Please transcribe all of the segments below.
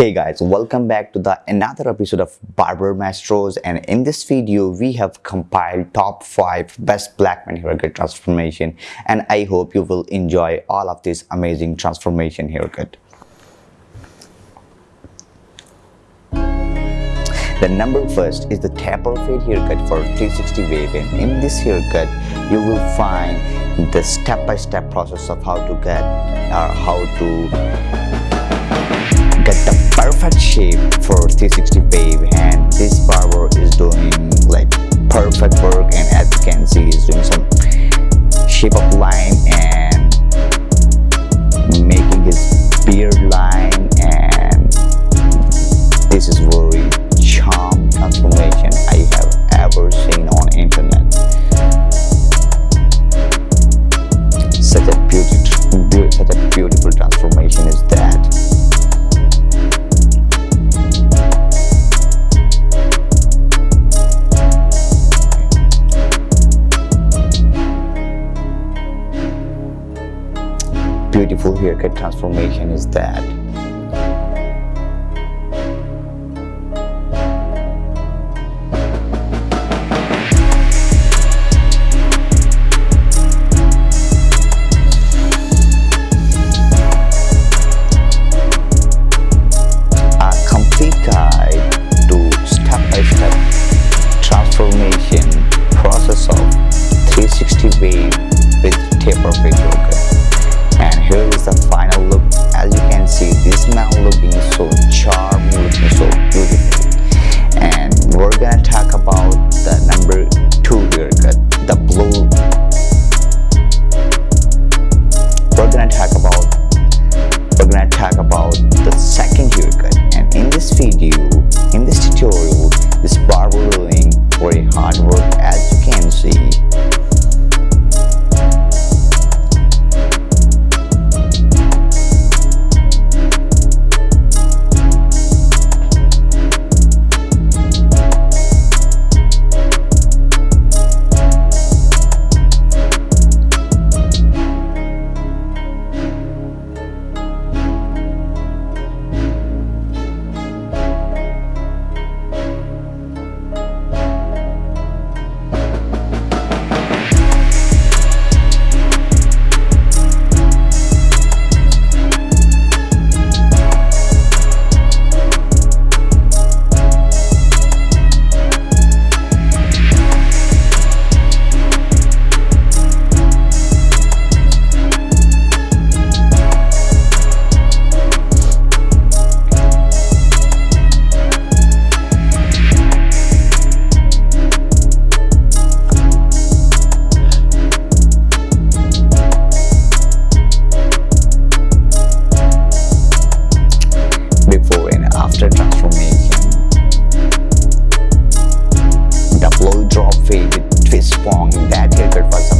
Hey guys, welcome back to the another episode of Barber Masters and in this video we have compiled top 5 best black man haircut transformation. And I hope you will enjoy all of this amazing transformation haircut. The number first is the taper fade haircut for 360 wave. And in this haircut you will find the step-by-step -step process of how to get or how to the perfect shape for 360 wave and this barber is doing like perfect work and as you can see he's doing some shape of line and making his beard line haircut transformation is that method for some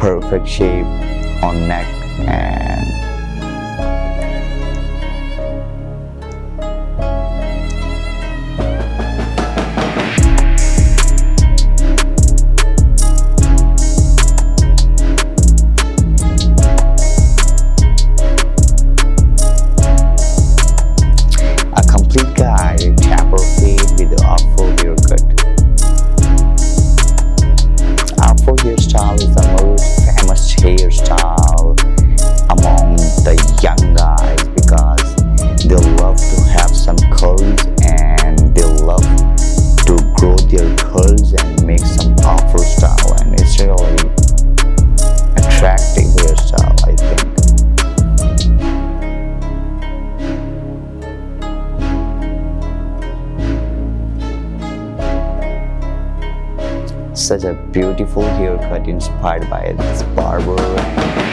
perfect shape on neck and such a beautiful haircut inspired by this barber.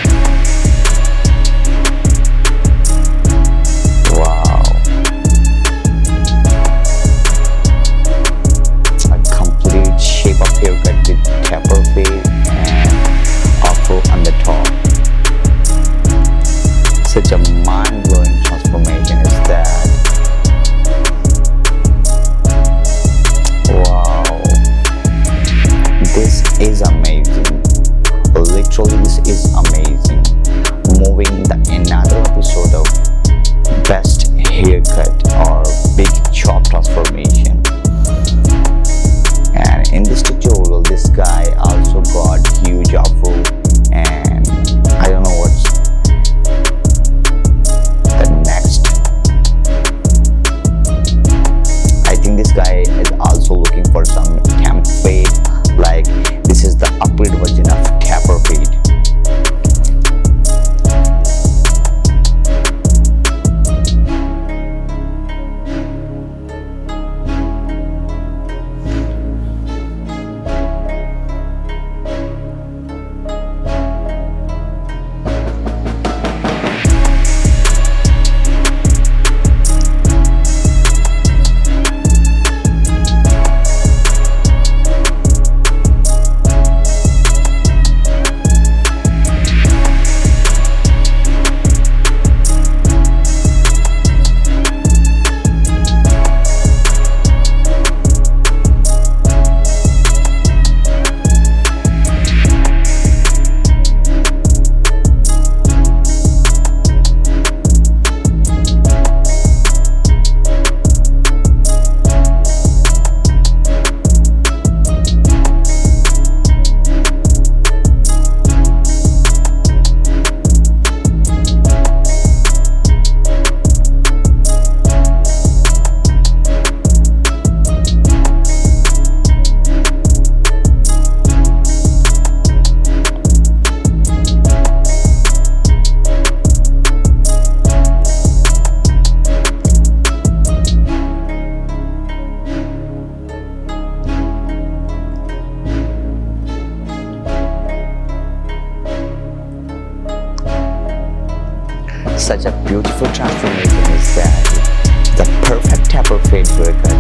Such a beautiful transformation is that the perfect type of fade haircut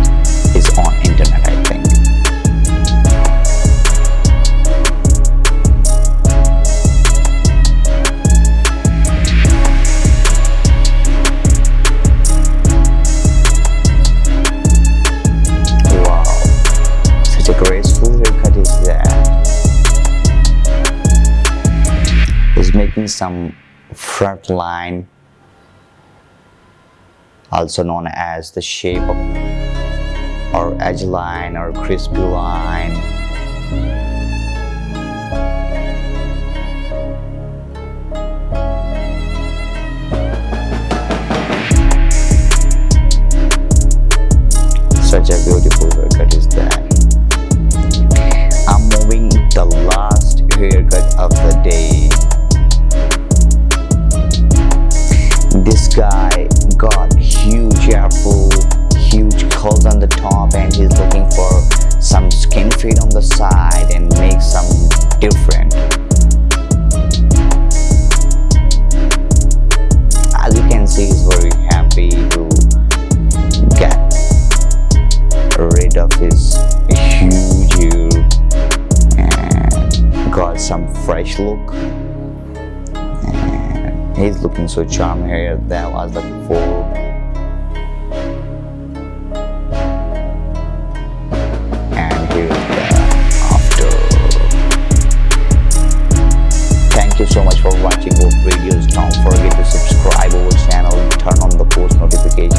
is on internet I think. some front line also known as the shape of, or edge line or crispy line. Such a beautiful He's looking so charming uh, here that I was looking. And here is the after. Thank you so much for watching our videos. Don't forget to subscribe our channel, turn on the post notification